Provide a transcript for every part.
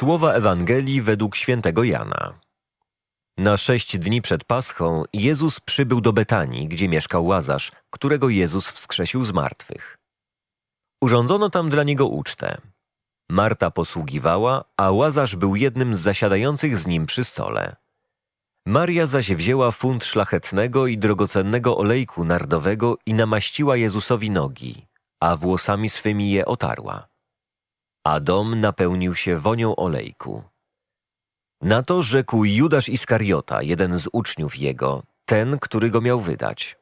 Słowa Ewangelii według świętego Jana. Na sześć dni przed Paschą Jezus przybył do Betanii, gdzie mieszkał Łazarz, którego Jezus wskrzesił z martwych. Urządzono tam dla niego ucztę. Marta posługiwała, a Łazarz był jednym z zasiadających z nim przy stole. Maria zaś wzięła funt szlachetnego i drogocennego olejku nardowego i namaściła Jezusowi nogi, a włosami swymi je otarła. A dom napełnił się wonią olejku. Na to rzekł Judasz Iskariota, jeden z uczniów jego, ten, który go miał wydać.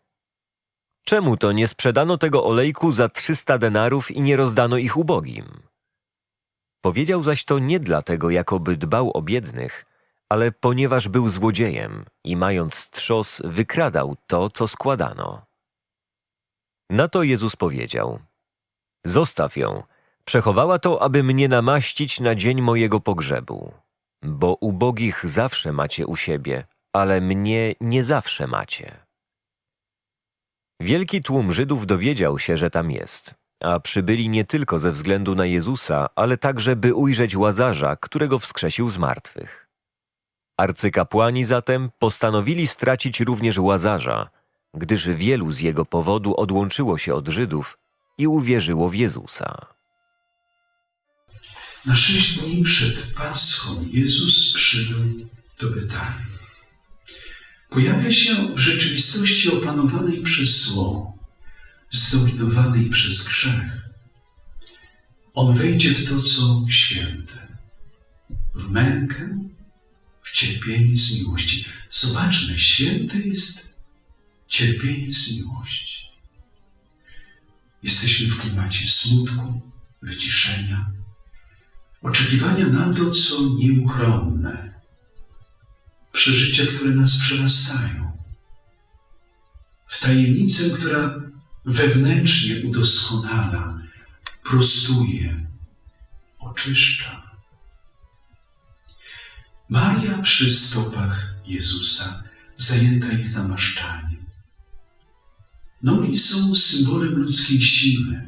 Czemu to nie sprzedano tego olejku za trzysta denarów i nie rozdano ich ubogim? Powiedział zaś to nie dlatego, jakoby dbał o biednych, ale ponieważ był złodziejem i mając trzos wykradał to, co składano. Na to Jezus powiedział: Zostaw ją, przechowała to, aby mnie namaścić na dzień mojego pogrzebu. Bo ubogich zawsze macie u siebie, ale mnie nie zawsze macie. Wielki tłum Żydów dowiedział się, że tam jest, a przybyli nie tylko ze względu na Jezusa, ale także by ujrzeć Łazarza, którego wskrzesił z martwych. Arcykapłani zatem postanowili stracić również Łazarza, gdyż wielu z jego powodu odłączyło się od Żydów i uwierzyło w Jezusa. Na sześć dni przed Paschą Jezus przybył do Betanii. Pojawia się w rzeczywistości opanowanej przez zło, zdominowanej przez grzech. On wejdzie w to, co święte, w mękę, w cierpienie z miłości. Zobaczmy, święte jest cierpienie z miłości. Jesteśmy w klimacie smutku, wyciszenia, oczekiwania na to, co nieuchronne, przeżycia, które nas przerastają, w tajemnicę, która wewnętrznie udoskonala, prostuje, oczyszcza. Maria przy stopach Jezusa, zajęta ich namaszczaniem. Nogi są symbolem ludzkiej siły.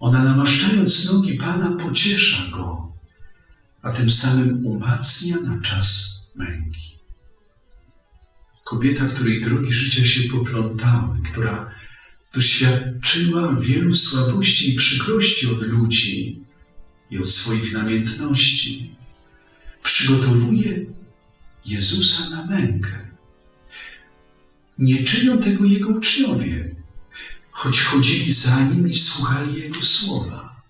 Ona namaszczając nogi Pana pociesza Go, a tym samym umacnia na czas męki. Kobieta, której drogi życia się poplątały, która doświadczyła wielu słabości i przykrości od ludzi i od swoich namiętności, przygotowuje Jezusa na mękę. Nie czynią tego Jego uczniowie, choć chodzili za Nim i słuchali Jego słowa.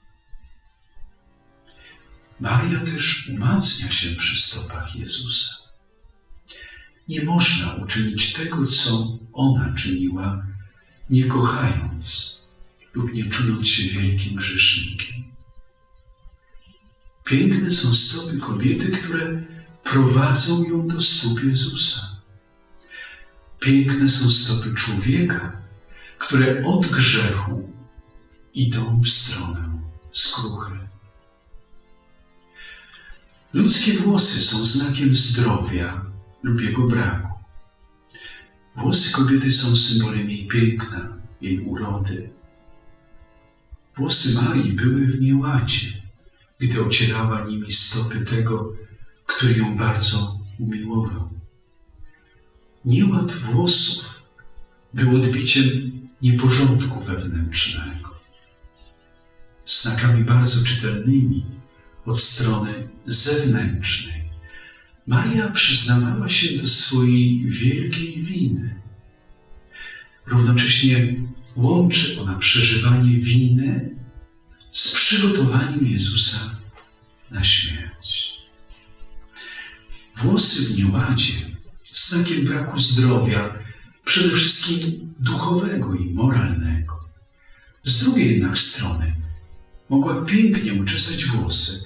Maria też umacnia się przy stopach Jezusa. Nie można uczynić tego, co ona czyniła, nie kochając lub nie czując się wielkim grzesznikiem. Piękne są stopy kobiety, które prowadzą ją do stóp Jezusa. Piękne są stopy człowieka, które od grzechu idą w stronę skruchy. Ludzkie włosy są znakiem zdrowia lub jego braku. Włosy kobiety są symbolem jej piękna, jej urody. Włosy Marii były w nieładzie, gdy ocierała nimi stopy tego, który ją bardzo umiłował. Nieład włosów był odbiciem nieporządku wewnętrznego. Znakami bardzo czytelnymi od strony zewnętrznej. Maria przyznawała się do swojej wielkiej winy. Równocześnie łączy ona przeżywanie winy z przygotowaniem Jezusa na śmierć. Włosy w nieładzie znakiem braku zdrowia, przede wszystkim duchowego i moralnego. Z drugiej jednak strony mogła pięknie uczesać włosy,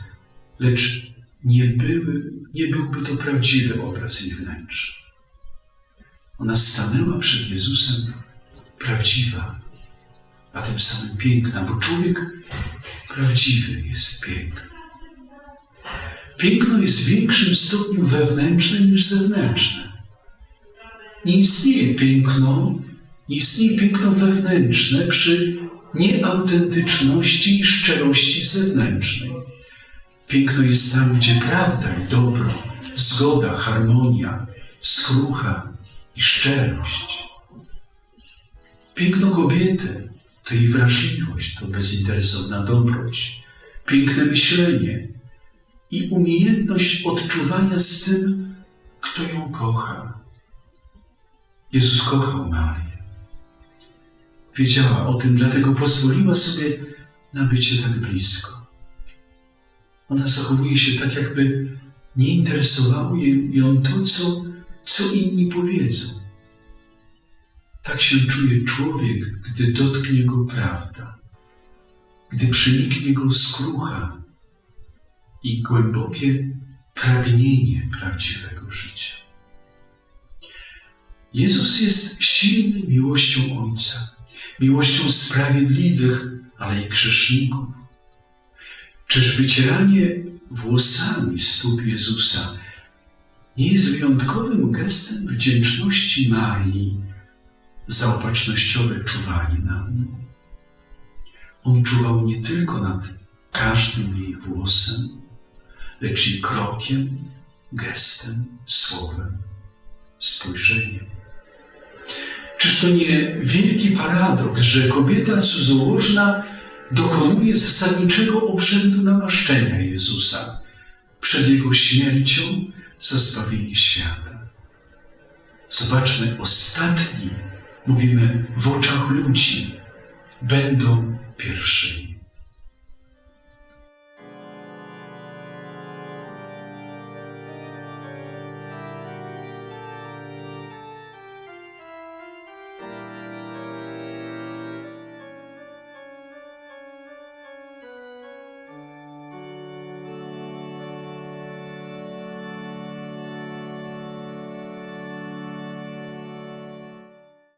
lecz nie, były, nie byłby to prawdziwy obraz jej wnętrza. Ona stanęła przed Jezusem prawdziwa, a tym samym piękna, bo człowiek prawdziwy jest piękny. Piękno jest w większym stopniu wewnętrzne niż zewnętrzne. Nie istnieje piękno, nie istnieje piękno wewnętrzne przy nieautentyczności i szczerości zewnętrznej. Piękno jest tam, gdzie prawda i dobro, zgoda, harmonia, skrucha i szczerość. Piękno kobiety to jej wrażliwość, to bezinteresowna dobroć, piękne myślenie i umiejętność odczuwania z tym, kto ją kocha. Jezus kochał Marię. Wiedziała o tym, dlatego pozwoliła sobie na bycie tak blisko. Ona zachowuje się tak, jakby nie interesowało ją to, co, co inni powiedzą. Tak się czuje człowiek, gdy dotknie go prawda, gdy przeniknie go skrucha i głębokie pragnienie prawdziwego życia. Jezus jest silny miłością Ojca, miłością sprawiedliwych, ale i grzeszników. Czyż wycieranie włosami stóp Jezusa nie jest wyjątkowym gestem wdzięczności Marii za opatrznościowe czuwanie nad nim? On czuwał nie tylko nad każdym jej włosem, lecz i krokiem, gestem, słowem, spojrzeniem. Czyż to nie wielki paradoks, że kobieta cudzołożna dokonuje zasadniczego obrzędu namaszczenia Jezusa przed Jego śmiercią za zbawienie świata? Zobaczmy, ostatni, mówimy w oczach ludzi, będą pierwszymi.